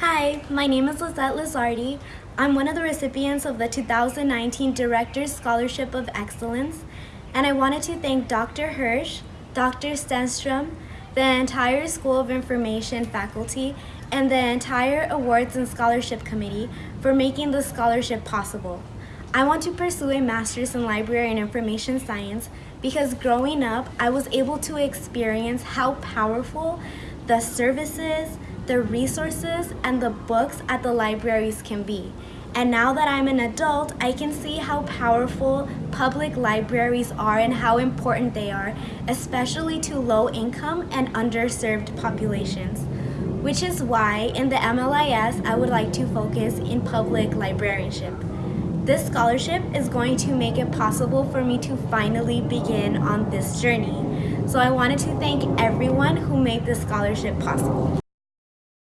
Hi, my name is Lizette Lizardi. I'm one of the recipients of the 2019 Director's Scholarship of Excellence, and I wanted to thank Dr. Hirsch, Dr. Stenstrom, the entire School of Information faculty, and the entire Awards and Scholarship Committee for making the scholarship possible. I want to pursue a master's in library and information science because growing up, I was able to experience how powerful the services, the resources, and the books at the libraries can be. And now that I'm an adult, I can see how powerful public libraries are and how important they are, especially to low income and underserved populations. Which is why in the MLIS, I would like to focus in public librarianship. This scholarship is going to make it possible for me to finally begin on this journey. So I wanted to thank everyone who made this scholarship possible.